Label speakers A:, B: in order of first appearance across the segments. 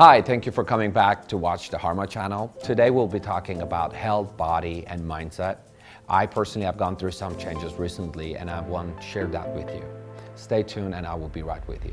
A: Hi, thank you for coming back to watch the Harma channel. Today we'll be talking about health, body, and mindset. I personally have gone through some changes recently and I want to share that with you. Stay tuned and I will be right with you.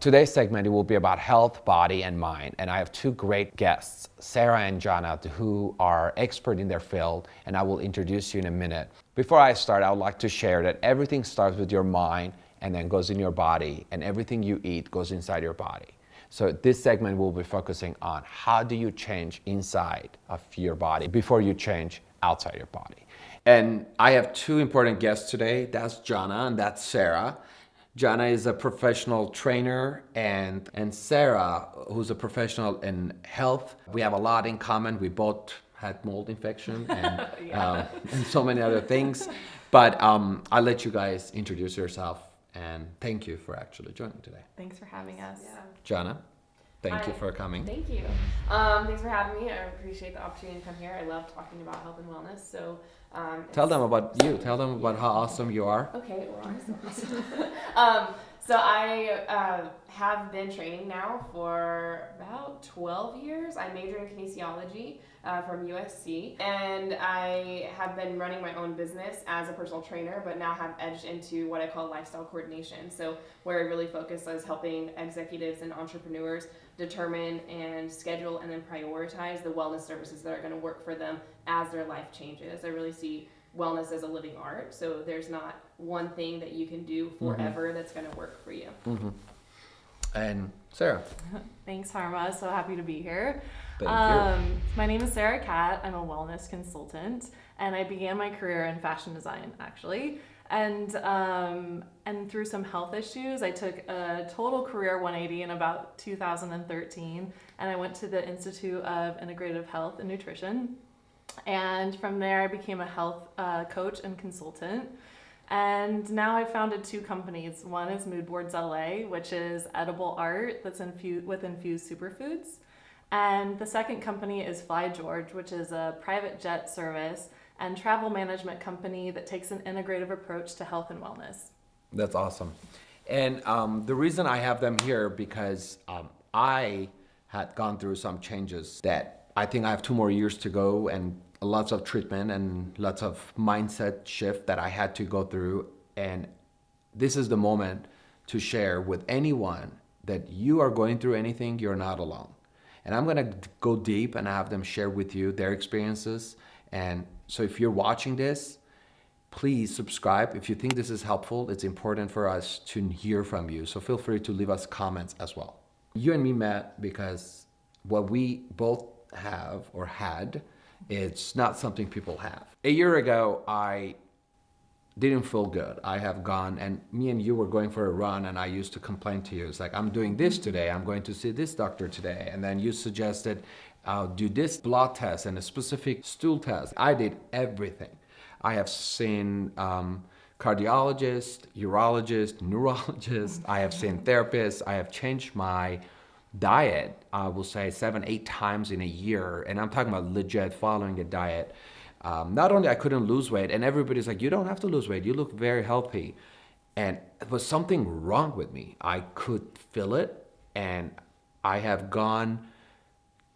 A: Today's segment will be about health, body, and mind. And I have two great guests, Sarah and Jana, who are expert in their field, and I will introduce you in a minute. Before I start, I would like to share that everything starts with your mind and then goes in your body, and everything you eat goes inside your body. So this segment will be focusing on how do you change inside of your body before you change outside your body. And I have two important guests today. That's Jana and that's Sarah. Jana is a professional trainer and, and Sarah, who's a professional in health. We have a lot in common. We both had mold infection and, yeah. um, and so many other things. But um, I'll let you guys introduce yourself and thank you for actually joining today.
B: Thanks for having us. Yeah.
A: Jana, thank Hi. you for coming.
B: Thank you. Um, thanks for having me. I appreciate the opportunity to come here. I love talking about health and wellness. So
A: um, Tell them about you. Tell them about how awesome you are.
B: Okay, well, I'm so awesome. um, so I uh, have been training now for about 12 years. I majored in kinesiology uh, from USC, and I have been running my own business as a personal trainer, but now have edged into what I call lifestyle coordination. So where I really focus is helping executives and entrepreneurs determine and schedule and then prioritize the wellness services that are going to work for them as their life changes. I really see wellness as a living art. So there's not one thing that you can do mm-hmm. forever mm-hmm. that's going to work for you.
A: Mm-hmm. And Sarah.
B: Thanks, Harma. So happy to be here.
A: Thank um, you.
B: My name is Sarah Cat. I'm a wellness consultant, and I began my career in fashion design, actually. And um, and through some health issues, I took a total career 180 in about 2013, and I went to the Institute of Integrative Health and Nutrition. And from there, I became a health uh, coach and consultant. And now I've founded two companies. One is Moodboards LA, which is edible art that's infused with infused superfoods. And the second company is Fly George, which is a private jet service and travel management company that takes an integrative approach to health and wellness.
A: That's awesome. And um, the reason I have them here because um, I had gone through some changes that I think I have two more years to go and lots of treatment and lots of mindset shift that I had to go through. And this is the moment to share with anyone that you are going through anything, you're not alone. And I'm gonna go deep and have them share with you their experiences. And so if you're watching this, please subscribe. If you think this is helpful, it's important for us to hear from you. So feel free to leave us comments as well. You and me met because what we both have or had it's not something people have. A year ago, I didn't feel good. I have gone and me and you were going for a run and I used to complain to you. It's like, I'm doing this today. I'm going to see this doctor today. And then you suggested, I'll do this blood test and a specific stool test. I did everything. I have seen um, cardiologist, urologist, neurologist. I have seen therapists. I have changed my diet, I will say seven, eight times in a year, and I'm talking about legit following a diet. Um, not only I couldn't lose weight, and everybody's like, you don't have to lose weight, you look very healthy. And there was something wrong with me. I could feel it, and I have gone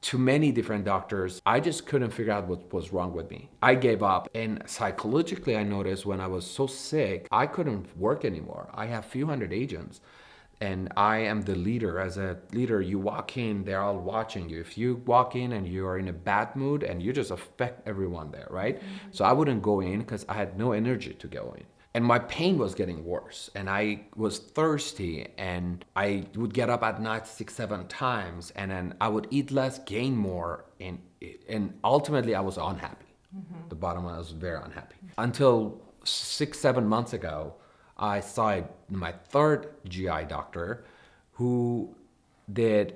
A: to many different doctors. I just couldn't figure out what was wrong with me. I gave up, and psychologically, I noticed when I was so sick, I couldn't work anymore. I have few hundred agents and I am the leader. As a leader, you walk in, they're all watching you. If you walk in and you are in a bad mood and you just affect everyone there, right? Mm -hmm. So I wouldn't go in because I had no energy to go in. And my pain was getting worse and I was thirsty and I would get up at night six, seven times and then I would eat less, gain more and, and ultimately I was unhappy. Mm -hmm. The bottom line, I was very unhappy. Until six, seven months ago, I saw my third GI doctor who did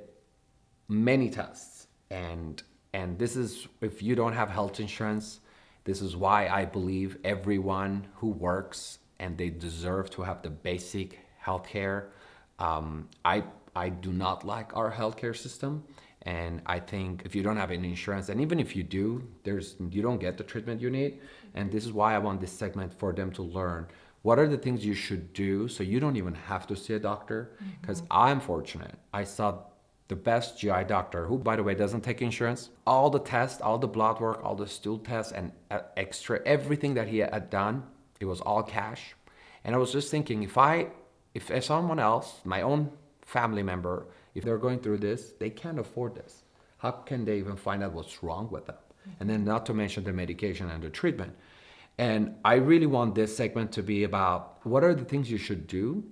A: many tests. And and this is if you don't have health insurance this is why I believe everyone who works and they deserve to have the basic health care um, I I do not like our healthcare system. And I think if you don't have any insurance and even if you do there's you don't get the treatment you need. And this is why I want this segment for them to learn what are the things you should do so you don't even have to see a doctor? Because I'm fortunate. I saw the best GI doctor, who, by the way, doesn't take insurance. All the tests, all the blood work, all the stool tests, and uh, extra everything that he had done, it was all cash. And I was just thinking, if I, if someone else, my own family member, if they're going through this, they can't afford this. How can they even find out what's wrong with them? And then, not to mention the medication and the treatment. And I really want this segment to be about what are the things you should do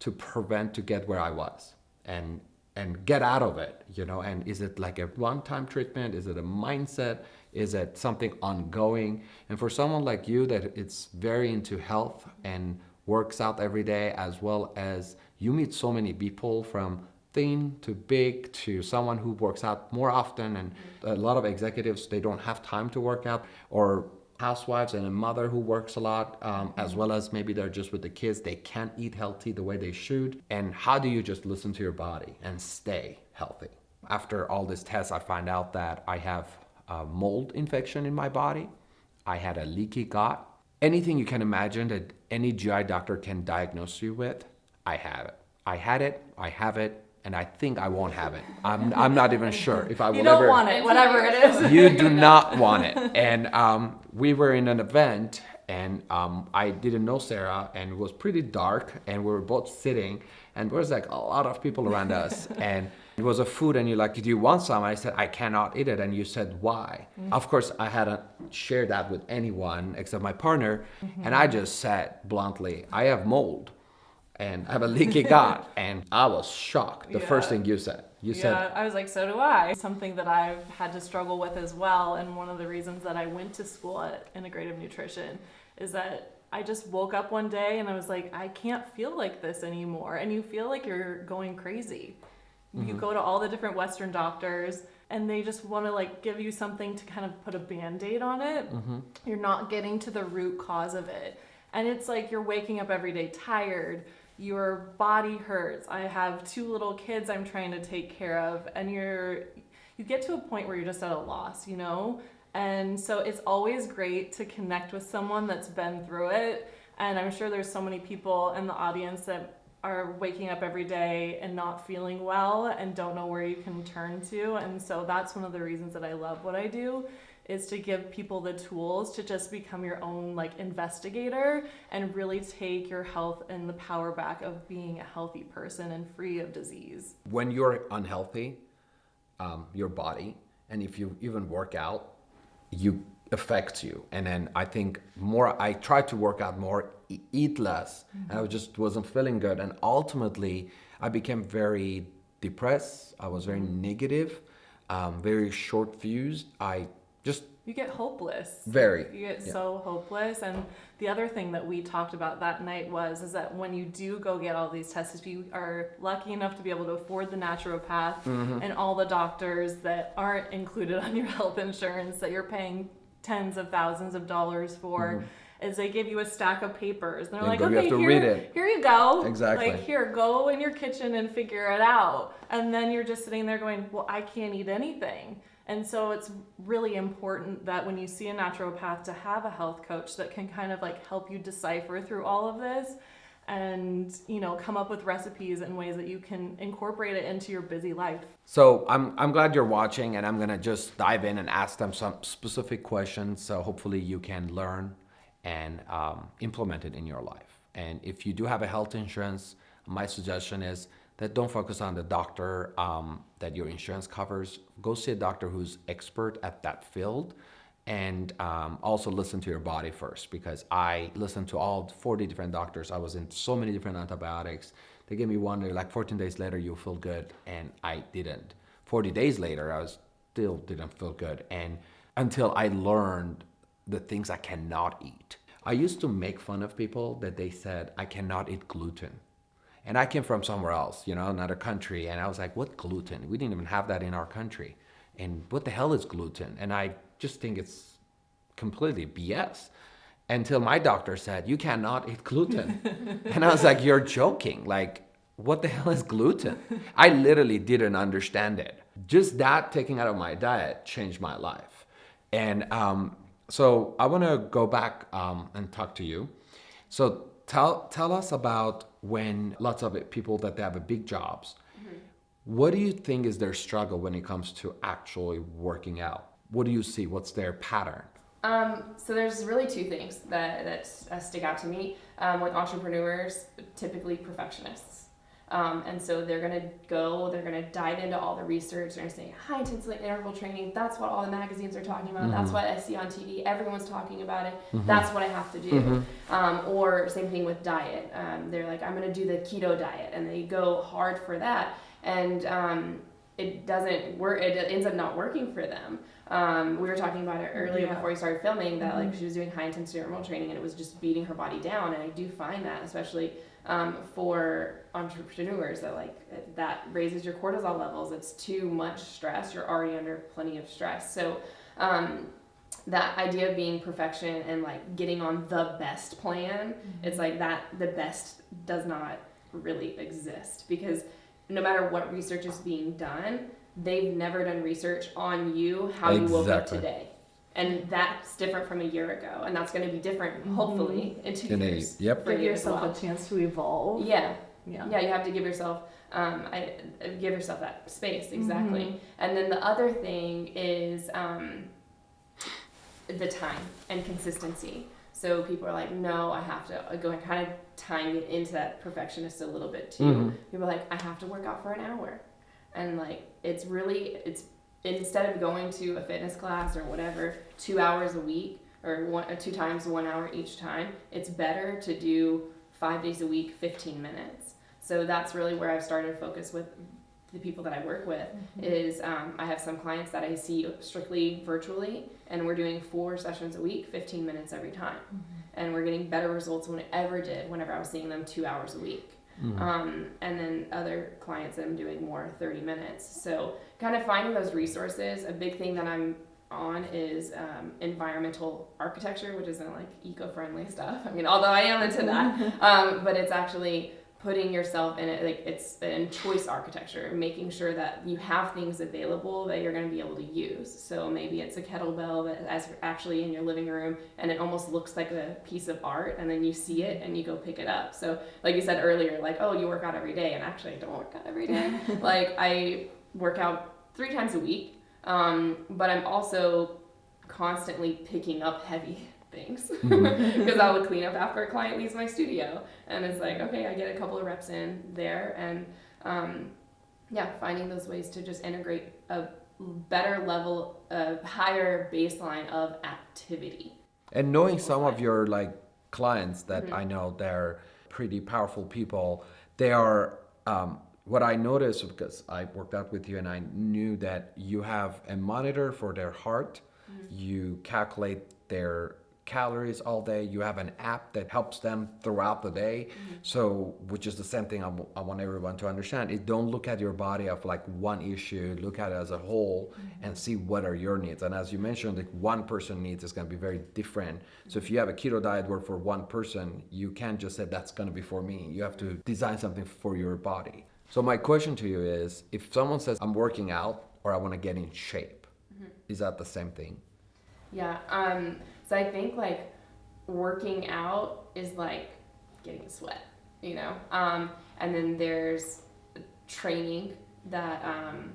A: to prevent to get where I was and and get out of it, you know, and is it like a one-time treatment? Is it a mindset? Is it something ongoing? And for someone like you that it's very into health and works out every day as well as you meet so many people from thin to big to someone who works out more often and a lot of executives they don't have time to work out or housewives and a mother who works a lot, um, as well as maybe they're just with the kids, they can't eat healthy the way they should. And how do you just listen to your body and stay healthy? After all these tests, I find out that I have a mold infection in my body. I had a leaky gut. Anything you can imagine that any GI doctor can diagnose you with, I have it. I had it, I have it, and I think I won't have it. I'm, I'm not even sure if I will
B: You don't
A: ever.
B: want it, whatever it is.
A: you do not want it. And um, we were in an event, and um, I didn't know Sarah, and it was pretty dark, and we were both sitting, and there was like a lot of people around us, and it was a food, and you're like, "Do you want some?" I said, "I cannot eat it," and you said, "Why?"
B: Mm-hmm.
A: Of course, I hadn't shared that with anyone except my partner,
B: Mm-hmm.
A: and I just said bluntly, "I have mold." And I have a leaky gut, and I was shocked. The first thing you said, you
B: yeah,
A: said,
B: I was like, so do I. Something that I've had to struggle with as well, and one of the reasons that I went to school at Integrative Nutrition is that I just woke up one day and I was like, I can't feel like this anymore, and you feel like you're going crazy. You mm-hmm. go to all the different Western doctors, and they just want to like give you something to kind of put a band-aid on it. Mm-hmm. You're not getting to the root cause of it, and it's like you're waking up every day tired your body hurts. I have two little kids I'm trying to take care of and you're you get to a point where you're just at a loss, you know? And so it's always great to connect with someone that's been through it. And I'm sure there's so many people in the audience that are waking up every day and not feeling well and don't know where you can turn to. And so that's one of the reasons that I love what I do is to give people the tools to just become your own like investigator and really take your health and the power back of being a healthy person and free of disease.
A: when you're unhealthy, um, your body, and if you even work out, you affects you. And then I think more, I tried to work out more, eat less, and I just wasn't feeling good. And ultimately, I became very depressed. I was very negative, um, very short fused. I just
B: You get hopeless.
A: Very,
B: You get
A: yeah.
B: so hopeless. And the other thing that we talked about that night was is that when you do go get all these tests, if you are lucky enough to be able to afford the naturopath
A: Mm-hmm.
B: and all the doctors that aren't included on your health insurance that you're paying tens of thousands of dollars for. Is they give you a stack of papers. And they're like, okay, here,
A: read it."
B: here you go.
A: Exactly.
B: Like, here, go in your kitchen and figure it out. And then you're just sitting there going, well, I can't eat anything. And so it's really important that when you see a naturopath to have a health coach that can kind of like help you decipher through all of this and, you know, come up with recipes and ways that you can incorporate it into your busy life.
A: So I'm, I'm glad you're watching and I'm gonna just dive in and ask them some specific questions so hopefully you can learn and um, implement it in your life. And if you do have a health insurance, my suggestion is that don't focus on the doctor um, that your insurance covers. Go see a doctor who's expert at that field and um, also listen to your body first because I listened to all 40 different doctors. I was in so many different antibiotics. They gave me one, they're like 14 days later, you'll feel good. And I didn't. 40 days later, I was still didn't feel good. And until I learned the things I cannot eat. I used to make fun of people that they said, I cannot eat gluten. And I came from somewhere else, you know, another country. And I was like, what gluten? We didn't even have that in our country. And what the hell is gluten? And I just think it's completely BS until my doctor said, you cannot eat gluten. and I was like, you're joking. Like, what the hell is gluten? I literally didn't understand it. Just that taking out of my diet changed my life. And um, so I want to go back um, and talk to you. So tell tell us about when lots of people that they have a big jobs. What do you think is their struggle when it comes to actually working out? What do you see? What's their pattern?
C: Um, so there's really two things that, that uh, stick out to me um, with entrepreneurs, typically perfectionists. Um, and so they're gonna go, they're gonna dive into all the research. They're gonna say high intensity interval training. That's what all the magazines are talking about. That's what I see on TV. Everyone's talking about it. That's what I have to do. Um, or same thing with diet. Um, they're like, I'm gonna do the keto diet, and they go hard for that, and um, it doesn't work. It ends up not working for them. Um, we were talking about it earlier
B: Yeah.
C: before we started filming that like she was doing high intensity interval training and it was just beating her body down. And I do find that especially um, for entrepreneurs that like that raises your cortisol levels. It's too much stress. You're already under plenty of stress. So um, that idea of being perfection and like getting on the best plan, it's like that the best does not really exist because no matter what research is being done, they've never done research on you how you woke up today. And that's different from a year ago, and that's going to be different, hopefully, in two
A: In a-
C: years.
A: yep.
C: for
B: Give yourself
C: well.
B: a chance to evolve.
C: Yeah,
B: Yeah.
C: yeah, you have to give yourself, um, I, uh, give yourself that space exactly.
B: Mm-hmm.
C: And then the other thing is um, the time and consistency. So people are like, no, I have to uh, go and kind of tying it into that perfectionist a little bit too.
A: Mhm.
C: People are like, I have to work out for an hour, and like it's really it's instead of going to a fitness class or whatever two hours a week or one or two times one hour each time, it's better to do five days a week, 15 minutes. So that's really where I've started to focus with the people that I work with mm-hmm. is um, I have some clients that I see strictly virtually and we're doing four sessions a week, 15 minutes every time. Mm-hmm. And we're getting better results than I ever did whenever I was seeing them two hours a week. Um, and then other clients that I'm doing more 30 minutes. So kind of finding those resources. A big thing that I'm on is um, environmental architecture, which isn't like eco-friendly stuff. I mean, although I am into that, um, but it's actually putting yourself in it. Like it's in choice architecture, making sure that you have things available that you're going to be able to use. So maybe it's a kettlebell that is actually in your living room, and it almost looks like a piece of art, and then you see it and you go pick it up. So like you said earlier, like oh you work out every day, and actually I don't work out every day. like I work out three times a week, um, but I'm also constantly picking up heavy things because I would clean up after a client leaves my studio, and it's like okay, I get a couple of reps in there, and um, yeah, finding those ways to just integrate a better level, a higher baseline of activity.
A: And knowing some of your like clients that
C: Mm-hmm.
A: I know they're pretty powerful people, they are um, what I noticed because I worked out with you and I knew that you have a monitor for their heart,
C: Mm-hmm.
A: you calculate their calories all day, you have an app that helps them throughout the day.
C: Mm-hmm.
A: So, which is the same thing I, w- I want everyone to understand. It don't look at your body of like one issue, look at it as a whole and see what are your needs. And as you mentioned, like one person needs is going to be very different. So if you have a keto diet work for one person, you can't just say that's going to be for me. You have to design something for your body. So my question to you is, if someone says I'm working out or I want to get in shape, is that the same thing?
C: Yeah. Um, so I think like working out is like getting a sweat, you know. Um, and then there's training that um,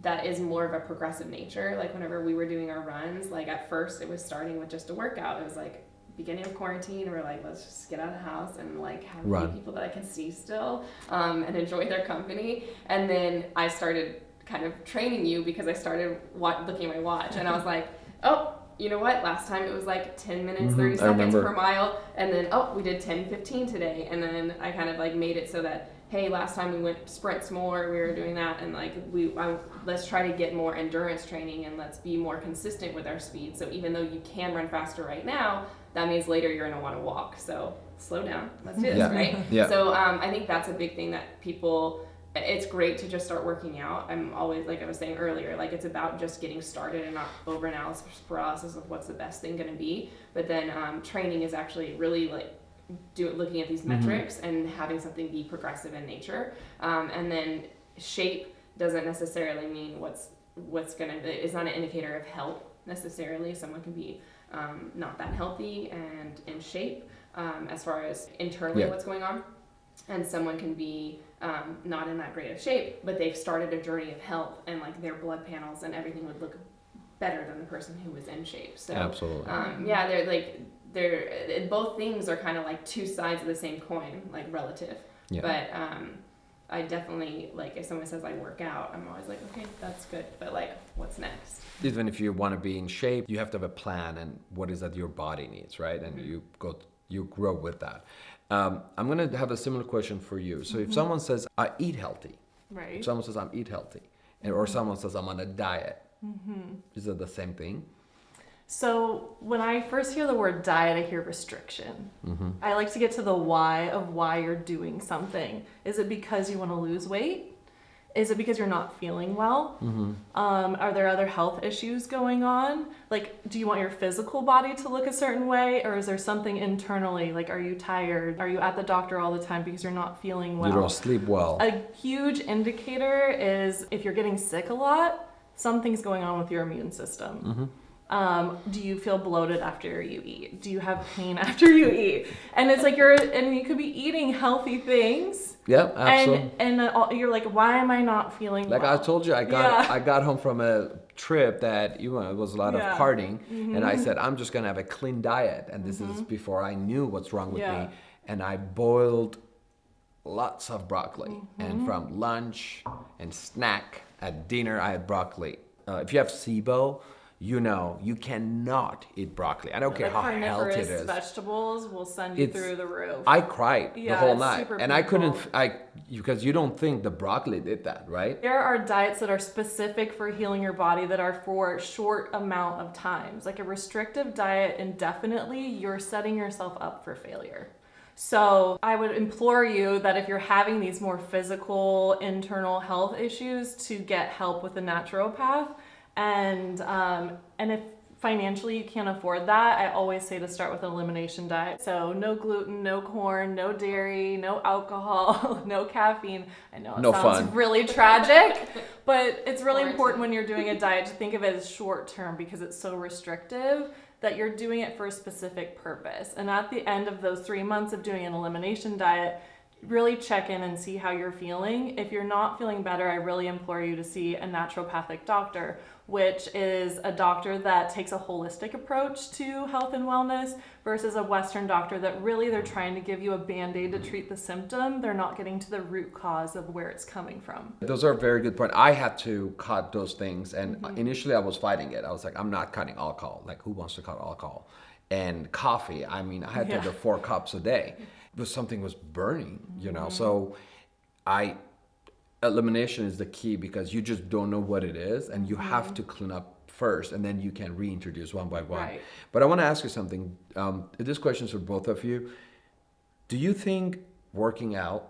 C: that is more of a progressive nature. Like whenever we were doing our runs, like at first it was starting with just a workout. It was like beginning of quarantine. We're like, let's just get out of the house and like have
A: Run.
C: people that I can see still um, and enjoy their company. And then I started kind of training you because I started looking at my watch and I was like, oh, you know what? Last time it was like 10 minutes,
A: Mhm,
C: 30 seconds per mile. And then, oh, we did 10, 15 today. And then I kind of like made it so that, hey, last time we went sprints more, we were doing that. And like, we, I, let's try to get more endurance training and let's be more consistent with our speed. So even though you can run faster right now, that means later you're going to want to walk. So slow down. Let's do this,
A: Yeah.
C: right?
A: Yeah.
C: So um, I think that's a big thing that people. It's great to just start working out. I'm always like I was saying earlier, like it's about just getting started and not over analysis paralysis of what's the best thing going to be. But then um, training is actually really like do looking at these metrics and having something be progressive in nature. Um, and then shape doesn't necessarily mean what's what's gonna is not an indicator of health necessarily. Someone can be um, not that healthy and in shape. um, as far as internally
A: Yeah.
C: what's going on. And someone can be um, not in that great of shape, but they've started a journey of health, and like their blood panels and everything would look better than the person who was in shape. So
A: Absolutely.
C: um, yeah, they're like they're both things are kind of like two sides of the same coin, like relative.
A: Yeah.
C: But um, I definitely like if someone says I work out, I'm always like, okay, that's good, but like, what's next?
A: Even if you want to be in shape, you have to have a plan and what is that your body needs, right? And
C: Mm-hmm.
A: you go, you grow with that. Um, I'm gonna have a similar question for you. So
C: Mm-hmm.
A: if someone says I eat healthy,
B: Right.
A: if someone says I'm eat healthy, and, or someone says I'm on a diet, is it the same thing?
B: So when I first hear the word diet, I hear restriction.
A: Mm-hmm.
B: I like to get to the why of why you're doing something. Is it because you want to lose weight? Is it because you're not feeling well?
A: Mm-hmm.
B: Um, are there other health issues going on? Like, do you want your physical body to look a certain way, or is there something internally? Like, are you tired? Are you at the doctor all the time because you're not feeling well?
A: You don't sleep well.
B: A huge indicator is if you're getting sick a lot, something's going on with your immune system.
A: Mm-hmm.
B: Um, do you feel bloated after you eat? Do you have pain after you eat? And it's like you're, and you could be eating healthy things,
A: yeah, absolutely.
B: and and you're like, why am I not feeling
A: Like
B: well?
A: I told you, I got
B: Yeah.
A: I got home from a trip that you know it was a lot
B: Yeah. Mm-hmm.
A: of partying, and I said I'm just gonna have a clean diet, and this is before I knew what's wrong with
B: Yeah.
A: me, and I boiled lots of broccoli,
B: Mm-hmm.
A: and from lunch and snack at dinner I had broccoli. Uh, if you have SIBO, you know you cannot eat broccoli. I don't care how healthy it cruciferous
B: vegetables will send you
A: It's-
B: through the roof.
A: I cried the whole night, and I couldn't. I because you don't think the broccoli did that, right?
B: There are diets that are specific for healing your body that are for short amount of times. Like a restrictive diet indefinitely, you're setting yourself up for failure. So I would implore you that if you're having these more physical, internal health issues, to get help with a naturopath. And um, and if financially you can't afford that, I always say to start with an elimination diet. So no gluten, no corn, no dairy, no alcohol, no caffeine. I know it
A: No
B: sounds
A: fun.
B: really tragic, but it's really important when you're doing a diet to think of it as short term because it's so restrictive that you're doing it for a specific purpose. And at the end of those three months of doing an elimination diet, really check in and see how you're feeling. If you're not feeling better, I really implore you to see a naturopathic doctor, which is a doctor that takes a holistic approach to health and wellness versus a Western doctor that really they're trying to give you a band aid to treat the symptom. They're not getting to the root cause of where it's coming from.
A: Those are very good point. I had to cut those things, and
B: Mm-hmm.
A: initially I was fighting it. I was like, I'm not cutting alcohol. Like, who wants to cut alcohol? And coffee. I mean, I had to
B: Yeah.
A: do four cups a day. But something was burning, you know.
B: Mm-hmm.
A: So, I elimination is the key because you just don't know what it is, and you
B: Mm-hmm.
A: have to clean up first, and then you can reintroduce one by one.
B: Right.
A: But I want to ask you something. Um, this question is for both of you. Do you think working out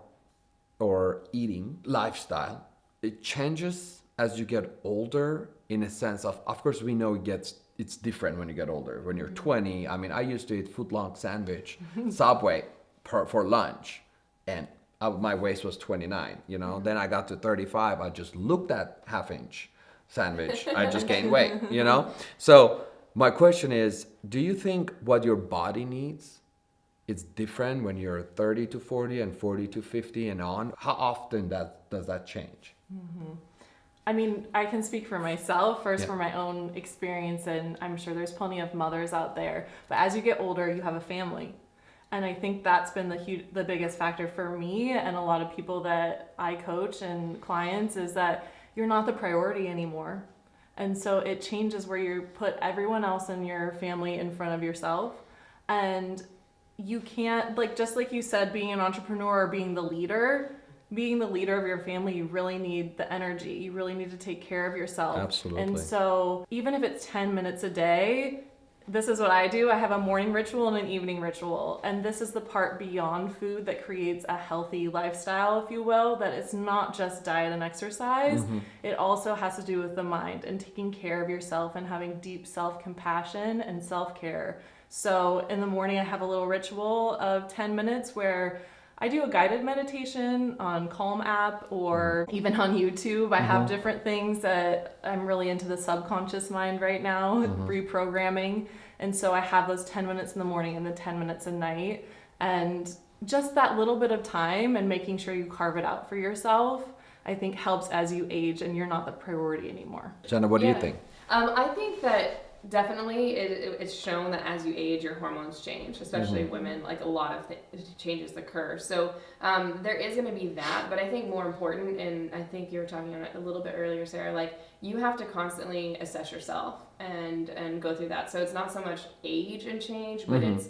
A: or eating lifestyle it changes as you get older in a sense of of course we know it gets it's different when you get older when you're 20 i mean i used to eat foot long sandwich subway per, for lunch and my waist was 29 you know? Mm-hmm. Then i got to 35 i just looked at half inch sandwich. I just gained weight you know? So my question is do you think what your body needs it's different when you're 30 to 40 and 40 to 50 and on? How often that does that change? Mm-hmm.
B: I mean, I can speak for myself first
A: Yeah.
B: for my own experience, and I'm sure there's plenty of mothers out there. But as you get older, you have a family, and I think that's been the huge, the biggest factor for me and a lot of people that I coach and clients is that you're not the priority anymore, and so it changes where you put everyone else in your family in front of yourself, and you can't like just like you said, being an entrepreneur or being the leader being the leader of your family, you really need the energy. You really need to take care of yourself.
A: Absolutely.
B: And so, even if it's 10 minutes a day, this is what I do. I have a morning ritual and an evening ritual. And this is the part beyond food that creates a healthy lifestyle, if you will, that it's not just diet and exercise. Mm-hmm. It also has to do with the mind and taking care of yourself and having deep self compassion and self care. So, in the morning, I have a little ritual of 10 minutes where I do a guided meditation on Calm app or even on YouTube. I have different things that I'm really into the subconscious mind right now, reprogramming. And so I have those 10 minutes in the morning and the 10 minutes at night. And just that little bit of time and making sure you carve it out for yourself, I think helps as you age and you're not the priority anymore.
A: Jenna, what do you think?
C: Um, I think that definitely it, it- it's shown that as you age, your hormones change, especially women. Like a lot of th- changes occur. So um, there is going to be that, but I think more important, and I think you were talking about it a little bit earlier, Sarah. Like you have to constantly assess yourself and and go through that. So it's not so much age and change, but
A: Mhm.
C: it's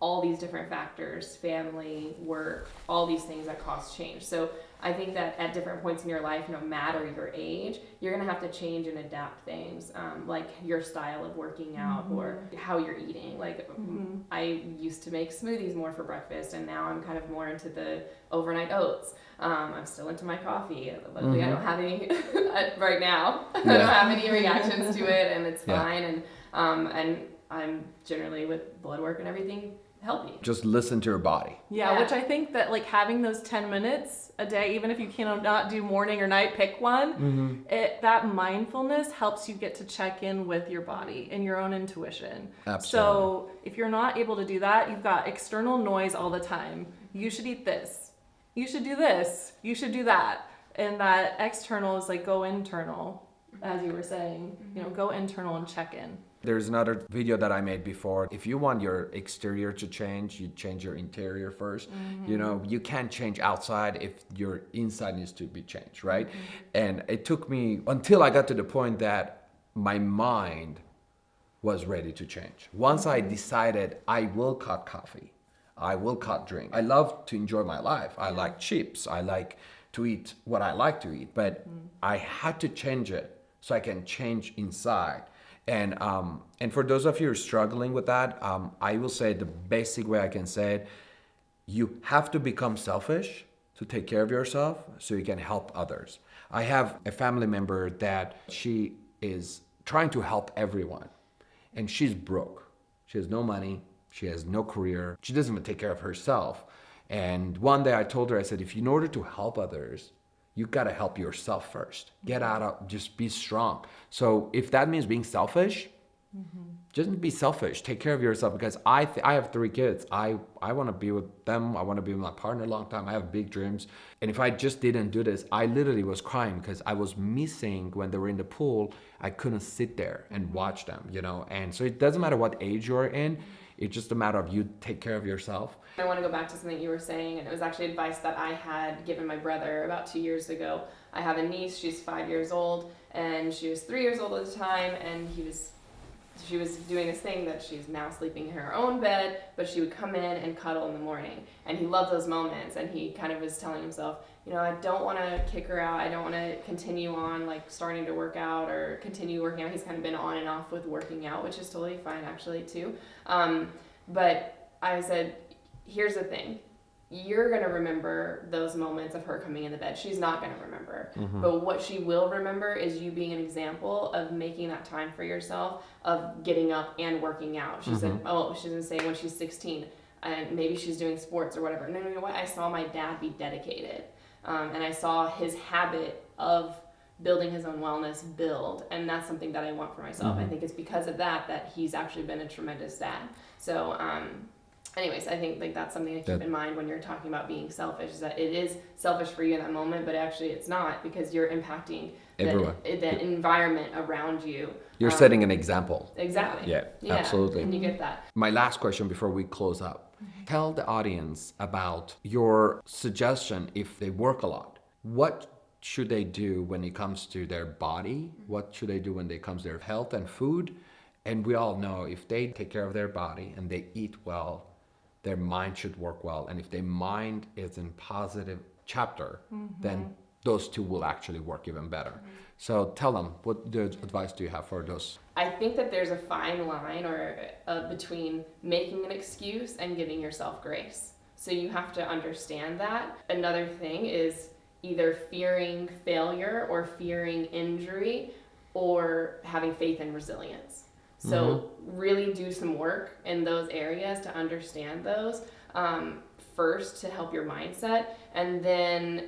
C: all these different factors family work all these things that cause change so i think that at different points in your life no matter your age you're going to have to change and adapt things um, like your style of working out or how you're eating like
B: Mhm.
C: i used to make smoothies more for breakfast and now i'm kind of more into the overnight oats um, i'm still into my coffee luckily i
A: Mhm.
C: don't have any right now i don't have any reactions to it and it's
A: Yeah.
C: fine and um, and i'm generally with blood work and everything healthy
A: Just listen to your body.
B: Yeah,
C: Yeah.
B: which I think that like having those 10 minutes a day, even if you cannot do morning or night, pick one.
A: Mm-hmm.
B: It, that mindfulness helps you get to check in with your body and your own intuition.
A: Absolutely.
B: So if you're not able to do that, you've got external noise all the time. You should eat this. You should do this. You should do that. And that external is like go internal, as you were saying. You know, go internal and check in.
A: There's another video that I made before. If you want your exterior to change, you change your interior 1st You mm-hmm. know, you can't change outside if your inside needs to be changed, right? Mm-hmm. And it took me until I got to the point that my mind was ready to change. Once I mm-hmm. decided I will cut coffee, I will cut drink. I love to enjoy my life. I like chips. I like to eat what I like to eat, but mm. I had to change it so I can change inside. And um, and for those of you who are struggling with that, um, I will say the basic way I can say it: you have to become selfish to take care of yourself so you can help others. I have a family member that she is trying to help everyone and she's broke. She has no money, she has no career, she doesn't even take care of herself. And one day I told her, I said, if in order to help others, you gotta help yourself first. Get out of, just be strong. So if that means being selfish, mm-hmm. just be selfish. Take care of yourself because i th- i have three kids. I i want to be with them. I want to be with my partner a long time. I have big dreams. And if i just didn't do this i literally was crying because i was missing when they were in the pool. I couldn't sit there and watch them you know? And so it doesn't matter what age you're in it's just a matter of you take care of yourself
C: I want to go back to something you were saying, and it was actually advice that I had given my brother about two years ago. I have a niece; she's five years old, and she was three years old at the time, and he was. She was doing this thing that she's now sleeping in her own bed, but she would come in and cuddle in the morning. And he loved those moments, and he kind of was telling himself, you know, I don't want to kick her out. I don't want to continue on like starting to work out or continue working out. He's kind of been on and off with working out, which is totally fine actually too. Um, but I said, here's the thing you're going to remember those moments of her coming in the bed. She's not going to remember. But what she will remember is you being an example of making that time for yourself, of getting up and working out. She said, oh, she's going to say when she's 16 and maybe she's doing sports or whatever. No, no, you know what? I saw my dad be dedicated. Um, and I saw his habit of building his own wellness build. And that's something that I want for myself. I think it's because of that that he's actually been a tremendous dad. So, um, anyways, I think like that's something to keep
A: That-
C: in mind when you're talking about being selfish. Is that it is selfish for you in that moment, but actually it's not because you're impacting the,
A: Everyone.
C: the environment around you.
A: you're
C: Um,
A: setting an example
C: Exactly.
A: yeah, absolutely
C: And you get that.
A: My last question before we close up. Tell the audience about your suggestion if they work a lot. What should they do when it comes to their body? What should they do when it comes to their health and food? And we all know if they take care of their body and they eat well, their mind should work well. And if their mind is in positive chapter, then mm-hmm. Those two will actually work even better. So tell them what advice do you have for those?
C: I think that there's a fine line or uh, between making an excuse and giving yourself grace. So you have to understand that. Another thing is either fearing failure or fearing injury or having faith and resilience. So really do some work in those areas to understand those um, first to help your mindset, and then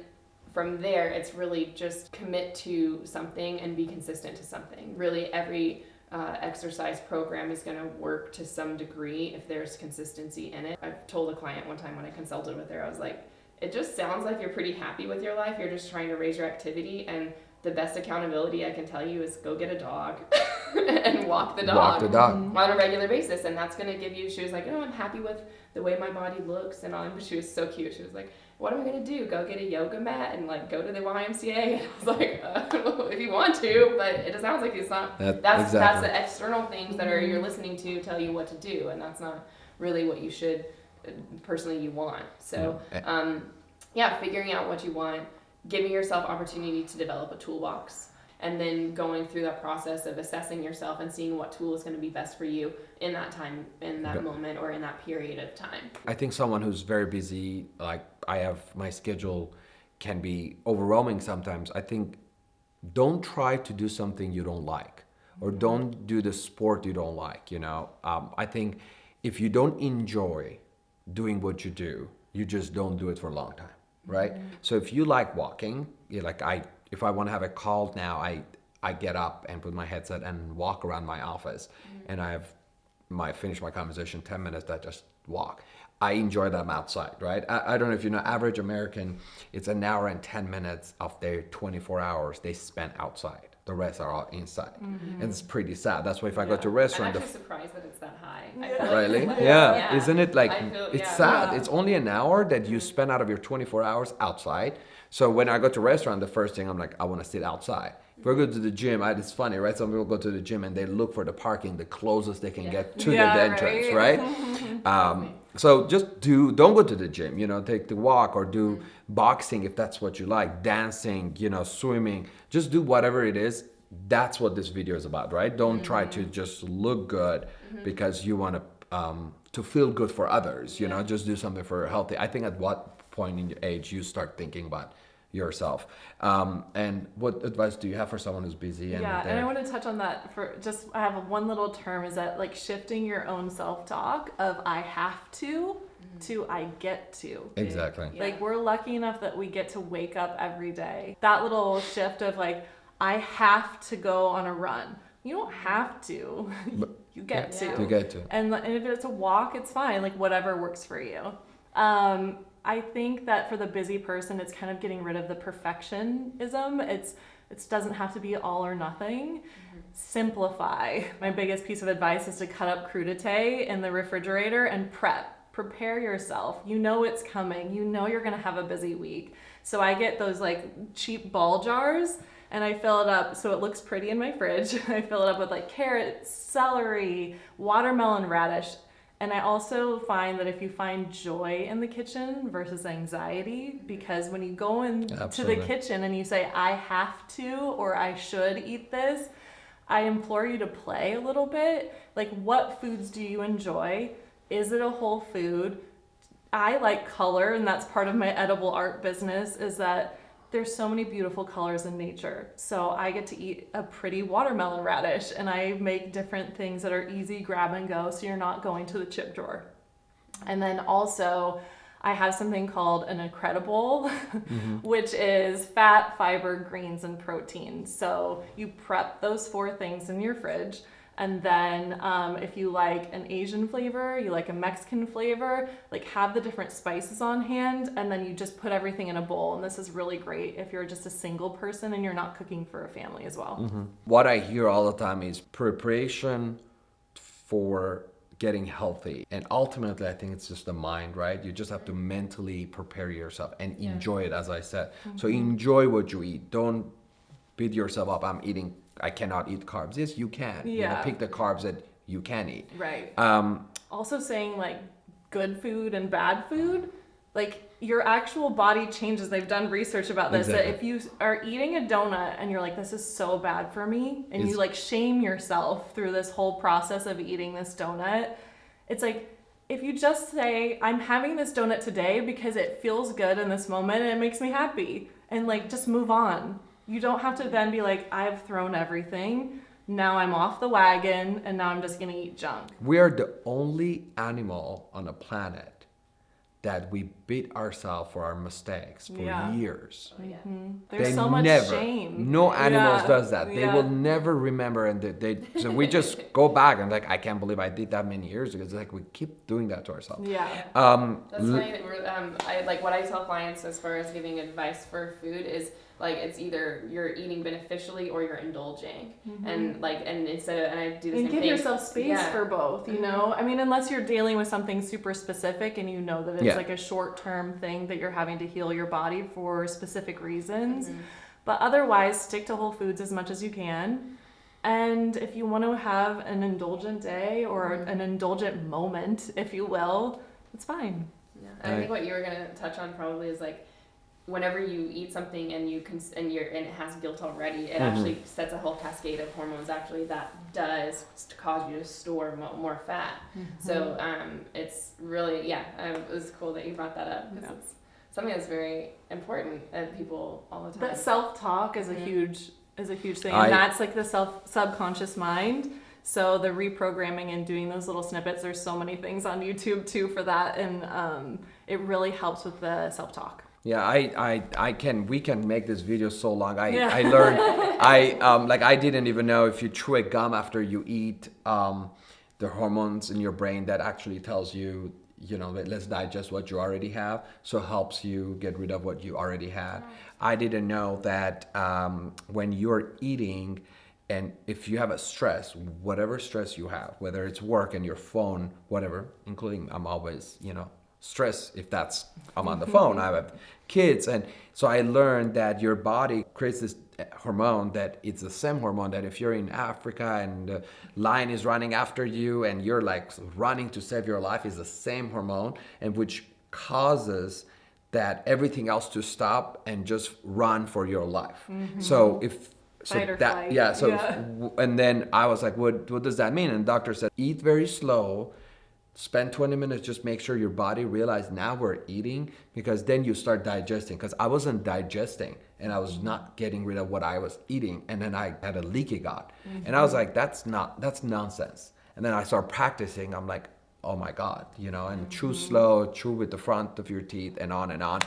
C: from there it's really just commit to something and be consistent to something. Really, every uh, exercise program is going to work to some degree if there's consistency in it. I've told a client one time when I consulted with her, I was like, it just sounds like you're pretty happy with your life. You're just trying to raise your activity, and the best accountability I can tell you is go get a dog and walk the dog
A: Walk the dog.
C: on a regular basis, and that's going to give you. She was like, oh, I'm happy with the way my body looks, and all. But she was so cute. She was like, what am I gonna do? Go get a yoga mat and like go to the YMCA? And I was like, uh, if you want to, but it sounds like it's not.
A: That-
C: that's that's the external things that are you're listening to tell you what to do, and that's not really what you should uh, personally you want. So,
A: Yeah.
C: um, yeah, figuring out what you want, giving yourself opportunity to develop a toolbox. And then going through that process of assessing yourself and seeing what tool is going to be best for you in that time, in that moment, or in that period of time.
A: I think someone who's very busy, like I have, my schedule can be overwhelming sometimes. I think don't try to do something you don't like or mm-hmm. don't do the sport you don't like, you know. Um, I think if you don't enjoy doing what you do, you just don't do it for a long time, right? Mm-hmm. So if you like walking, you like I, if I want to have a call now, I, I get up and put my headset and walk around my office mm-hmm. and I have my finish my conversation 10 minutes that just walk i enjoy them outside right I, I don't know if you know average american it's an hour and 10 minutes of their 24 hours they spend outside the rest are all inside and it's pretty sad that's why if i go to a
C: I'm
A: restaurant the
C: actually surprised that it's that high.
B: Yeah.
A: Really?
C: it's
A: Yeah. Isn't it like
C: feel-
A: it's
C: yeah.
A: sad?
B: Yeah.
A: It's only an hour that you spend out of your 24 hours outside. So when I go to a restaurant, the first thing I'm like, I want to sit outside. If I go to the gym, I, it's funny, right? Some people go to the gym and they look for the parking, the closest they can
C: Yeah.
A: get to
B: Yeah,
A: the entrance,
B: right?
A: right? um, so just do, don't go to the gym, you know, take the walk or do
C: Mm-hmm.
A: boxing if that's what you like, dancing, you know, swimming. Just do whatever it is. That's what this video is about, right? Don't try to
C: Mm-hmm.
A: just look good because you want to um, to feel good for others. You know, just do something for healthy. I think at what point in your age you start thinking about yourself. Um, and what advice do you have for someone who's busy and
B: yeah, and
A: they're-
B: I want to touch on that for just I have one little term is that like shifting your own self-talk of I have to to I get to.
A: exactly.
C: Yeah.
B: Like we're lucky enough that we get to wake up every day. That little shift of like I have to go on a run. You don't have to.
A: But-
B: you get
C: Yeah.
B: to.
A: You get to.
B: And, and if it's a walk, it's fine. Like whatever works for you. Um, I think that for the busy person, it's kind of getting rid of the perfectionism. It's it doesn't have to be all or nothing. Simplify. My biggest piece of advice is to cut up crudité in the refrigerator and prep. Prepare yourself. You know it's coming. You know you're gonna have a busy week. So I get those like cheap ball jars and I fill it up so it looks pretty in my fridge. I fill it up with like carrots, celery, watermelon radish. And I also find that if you find joy in the kitchen versus anxiety, because when you go into the kitchen and you say, I have to or I should eat this, I implore you to play a little bit. Like, what foods do you enjoy? Is it a whole food? I like color, and that's part of my edible art business. Is that there's so many beautiful colors in nature. So I get to eat a pretty watermelon radish, and I make different things that are easy grab and go, so you're not going to the chip drawer. And then also, I have something called an incredible, mm-hmm. which is fat, fiber, greens, and protein. So you prep those four things in your fridge. And then um, if you like an Asian flavor, you like a Mexican flavor, like have the different spices on hand, and then you just put everything in a bowl. And this is really great if you're just a single person and you're not cooking for a family as well.
A: What I hear all the time is preparation for getting healthy. And ultimately, I think it's just the mind, right? You just have to mentally prepare yourself and
C: Yeah.
A: enjoy it, as I said. So enjoy what you eat. Don't beat yourself up. I'm eating, I cannot eat carbs. Yes, you can. You know,
B: Yeah.
A: pick the carbs that you can eat.
B: Right.
A: Um,
B: also saying like good food and bad food like your actual body changes they've done research about this
A: Exactly.
B: that if you are eating a donut and you're like this is so bad for me and
A: It's-
B: you like shame yourself through this whole process of eating this donut it's like if you just say i'm having this donut today because it feels good in this moment and it makes me happy and like just move on you don't have to then be like i've thrown everything now i'm off the wagon and now i'm just gonna eat junk
A: we are the only animal on the planet that we beat ourselves for our mistakes for
B: Yeah.
A: years.
C: Oh, yeah.
B: There's
A: they
B: so much
A: never,
B: shame.
A: No animals
B: Yeah,
A: does that. They
B: yeah.
A: will never remember, and they, they so we just go back and like I can't believe I did that many years ago. It's like we keep doing that to ourselves.
B: Yeah.
A: Um,
C: That's
A: l-
C: funny that we're, um, I, like what I tell clients as far as giving advice for food is like it's either you're eating beneficially or you're indulging, and like and instead of and I do the
B: and
C: same
B: give
C: thing.
B: yourself space
C: Yeah.
B: for both you know i mean unless you're dealing with something super specific and you know that it's
A: Yeah.
B: like a short-term thing that you're having to heal your body for specific reasons
C: Mhm.
B: but otherwise stick to whole foods as much as you can and if you want to have an indulgent day or
C: Mhm.
B: an indulgent moment if you will it's fine
C: Yeah. And I think what you were gonna touch on probably is like whenever you eat something and you cons- and you're and it has guilt already, it
A: Mhm.
C: actually sets a whole cascade of hormones actually that does st- cause you to store mo- more fat. So um, it's really yeah, um, it was cool that you brought that up because
B: Yeah.
C: it's something that's very important and people all the time.
B: But self-talk is a huge is a huge thing,
A: I-
B: and that's like the self subconscious mind. So the reprogramming and doing those little snippets. There's so many things on YouTube too for that, and um, it really helps with the self-talk.
A: Yeah, I, I, I can. We can make this video so long. I,
B: Yeah.
A: I learned. I um like I didn't even know if you chew a gum after you eat, um, the hormones in your brain that actually tells you, you know, let's digest what you already have, so helps you get rid of what you already had. I didn't know that um, when you're eating, and if you have a stress, whatever stress you have, whether it's work and your phone, whatever, including I'm always, you know, stress if that's I'm on the phone. I have kids, and so I learned that your body creates this hormone that it's the same hormone that if you're in Africa and the lion is running after you and you're like running to save your life is the same hormone and which causes that everything else to stop and just run for your life. Mm-hmm. So if so
B: Fight
A: that yeah so
B: Yeah.
A: w- and then I was like what what does that mean and the doctor said eat very slow spend 20 minutes just make sure your body realize now we're eating because then you start digesting. Because i wasn't digesting and i was not getting rid of what i was eating and then i had a leaky gut. And i was like that's not that's nonsense. And then i started practicing i'm like oh my god you know and chew slow chew with the front of your teeth and on and on.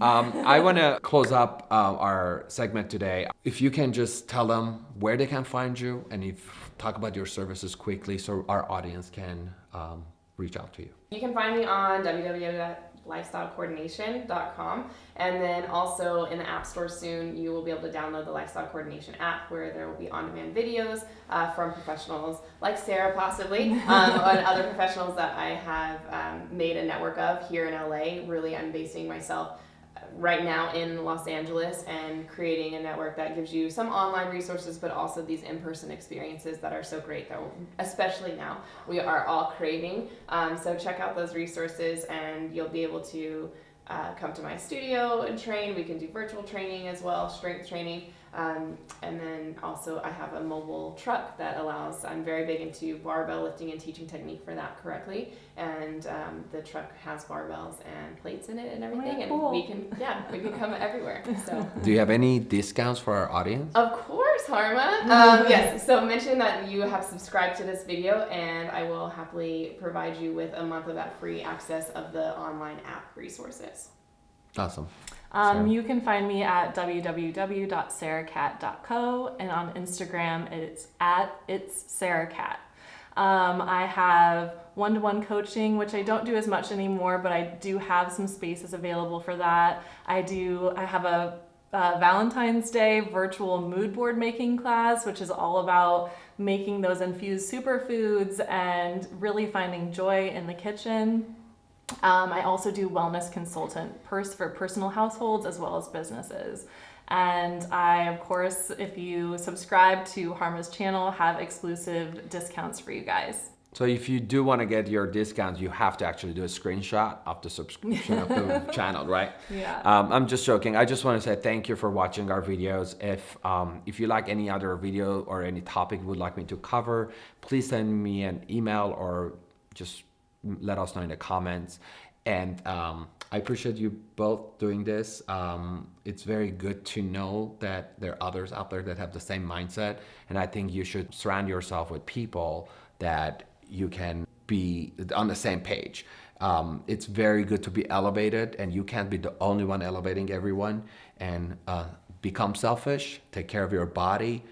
A: Um, i want to close up uh, our segment today. If you can just tell them where they can find you and if talk about your services quickly so our audience can um, reach out to you
C: You can find me on www.lifestylecoordination.com and then also in the App Store soon you will be able to download the Lifestyle Coordination app where there will be on-demand videos uh, from professionals like Sarah possibly um, and other professionals that I have um, made a network of here in LA. Really, I'm basing myself right now in Los Angeles and creating a network that gives you some online resources but also these in-person experiences that are so great that especially now we are all craving. Um, so check out those resources and you'll be able to uh, come to my studio and train. We can do virtual training as well strength training um, and then also i have a mobile truck that allows i'm very big into barbell lifting and teaching technique for that correctly and um, the truck has barbells and plates in it and everything and
B: cool.
C: we can yeah we can come everywhere so
A: do you have any discounts for our audience
C: of course, Harma. Um, yes, so mention that you have subscribed to this video, and I will happily provide you with a month of that free access of the online app resources.
A: awesome
B: Um, you can find me at www.sarahcat.co and on Instagram it's at it's sarahcat. Um, I have one-to-one coaching, which I don't do as much anymore, but I do have some spaces available for that. I do. I have a uh, Valentine's Day virtual mood board making class, which is all about making those infused superfoods and really finding joy in the kitchen. Um, I also do wellness consultant pers- for personal households as well as businesses. And I, of course, if you subscribe to Harma's channel, have exclusive discounts for you guys.
A: so if you do want to get your discounts you have to actually do a screenshot of the subscription of the channel right
B: Yeah.
A: Um, I'm just joking. I just want to say thank you for watching our videos. If um, if you like any other video or any topic you would like me to cover, please send me an email or just let us know in the comments. And um, I appreciate you both doing this. Um, it's very good to know that there are others out there that have the same mindset. And I think you should surround yourself with people that you can be on the same page. Um, it's very good to be elevated, and you can't be the only one elevating everyone. And uh, become selfish, take care of your body,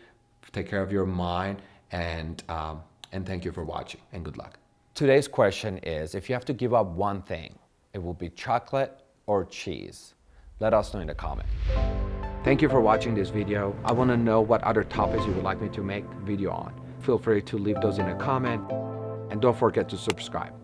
A: take care of your mind, and, um, and thank you for watching, and good luck. Today's question is, if you have to give up one thing, it will be chocolate or cheese. Let us know in the comment. Thank you for watching this video. I want to know what other topics you would like me to make video on. Feel free to leave those in a comment and don't forget to subscribe.